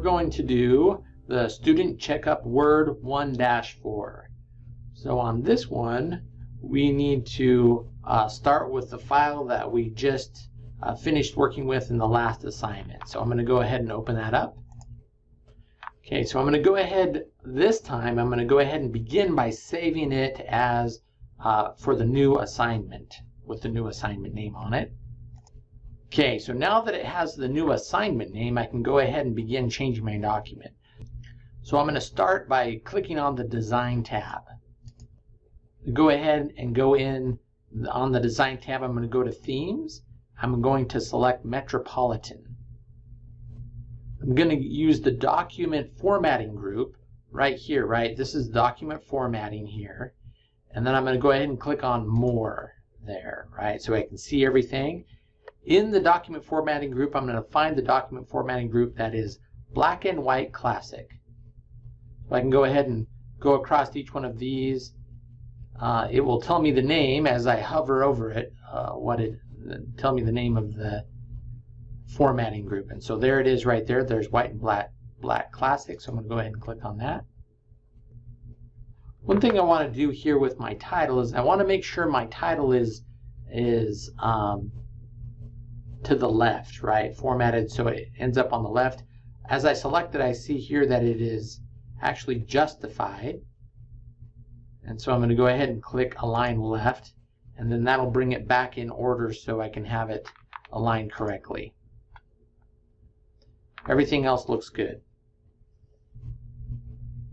going to do the student checkup word 1-4. So on this one, we need to uh, start with the file that we just uh, finished working with in the last assignment. So I'm going to go ahead and open that up. Okay, so I'm going to go ahead this time, I'm going to go ahead and begin by saving it as uh, for the new assignment with the new assignment name on it. Okay, so now that it has the new assignment name, I can go ahead and begin changing my document. So I'm going to start by clicking on the Design tab. Go ahead and go in on the Design tab, I'm going to go to Themes. I'm going to select Metropolitan. I'm going to use the document formatting group right here, right? This is document formatting here. And then I'm going to go ahead and click on More there, right? So I can see everything. In the document formatting group, I'm going to find the document formatting group that is Black and White Classic. So I can go ahead and go across each one of these. Uh, it will tell me the name as I hover over it, uh, what it, tell me the name of the formatting group. And so there it is right there. There's white and black, black classic. So I'm going to go ahead and click on that. One thing I want to do here with my title is I want to make sure my title is is um, to the left, right? Formatted so it ends up on the left. As I select it, I see here that it is actually justified. And so I'm going to go ahead and click Align Left, and then that'll bring it back in order so I can have it aligned correctly. Everything else looks good.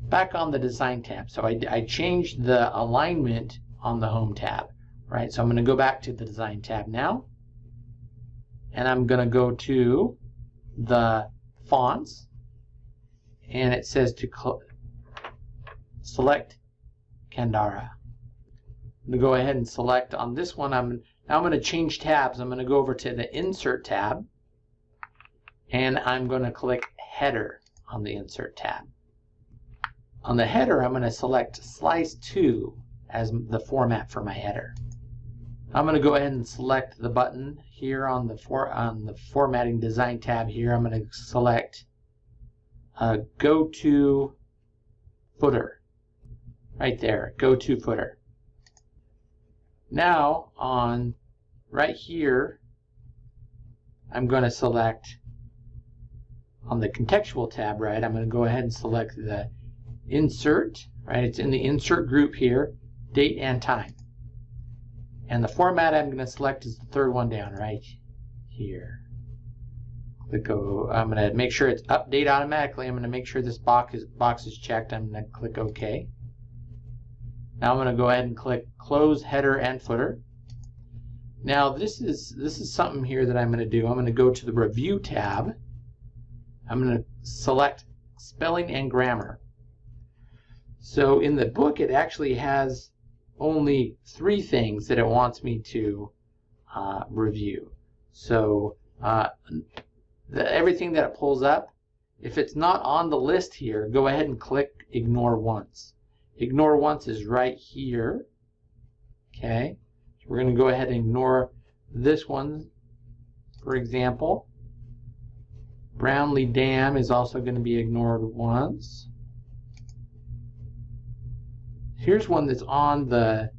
Back on the Design tab. So I, I changed the alignment on the Home tab, right? So I'm going to go back to the Design tab now. And I'm going to go to the Fonts. And it says to select Candara. I'm going to go ahead and select on this one. I'm now I'm going to change tabs. I'm going to go over to the Insert tab and I'm going to click Header on the Insert tab. On the header, I'm going to select Slice 2 as the format for my header. I'm going to go ahead and select the button here on the for, on the Formatting Design tab here. I'm going to select uh, Go to Footer. Right there, Go to Footer. Now on right here, I'm going to select on the contextual tab, right, I'm going to go ahead and select the insert, right, it's in the insert group here, date and time. And the format I'm going to select is the third one down right here. Click O. I'm going to make sure it's update automatically. I'm going to make sure this box is, box is checked. I'm going to click OK. Now I'm going to go ahead and click Close Header and Footer. Now this is this is something here that I'm going to do. I'm going to go to the Review tab I'm going to select spelling and grammar. So in the book, it actually has only three things that it wants me to uh, review. So uh, the, everything that it pulls up, if it's not on the list here, go ahead and click Ignore Once. Ignore Once is right here. Okay, so we're going to go ahead and ignore this one, for example. Brownlee Dam is also going to be ignored once. Here's one that's on the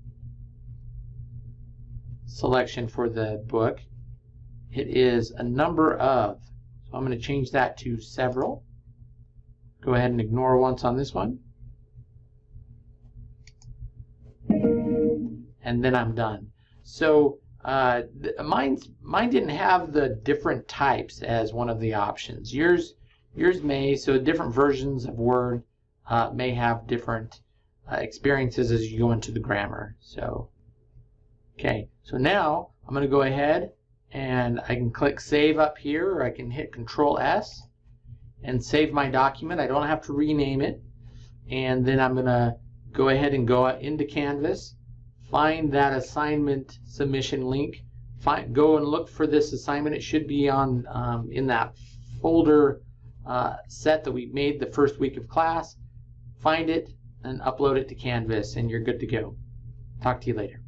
selection for the book. It is a number of. So I'm going to change that to several. Go ahead and ignore once on this one. And then I'm done. So uh, mine's, mine didn't have the different types as one of the options. Yours, yours may, so different versions of Word uh, may have different uh, experiences as you go into the grammar. So, okay, so now I'm going to go ahead and I can click Save up here, or I can hit Control S and save my document. I don't have to rename it. And then I'm going to go ahead and go into Canvas find that assignment submission link. Find, go and look for this assignment. It should be on um, in that folder uh, set that we made the first week of class. Find it and upload it to Canvas and you're good to go. Talk to you later.